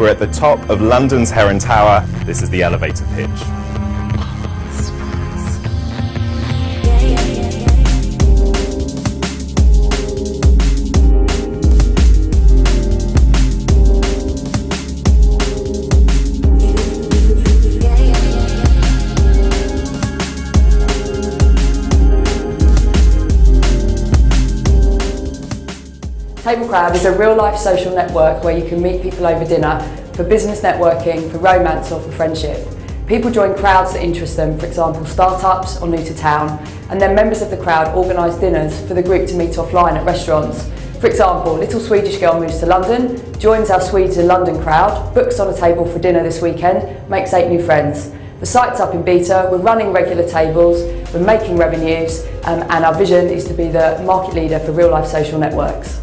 We're at the top of London's Heron Tower. This is the elevator pitch. Table Crowd is a real-life social network where you can meet people over dinner for business networking, for romance or for friendship. People join crowds that interest them, for example startups or new to town, and then members of the crowd organise dinners for the group to meet offline at restaurants. For example, little Swedish girl moves to London, joins our Swedes in London crowd, books on a table for dinner this weekend, makes eight new friends. The site's up in beta, we're running regular tables, we're making revenues, um, and our vision is to be the market leader for real life social networks.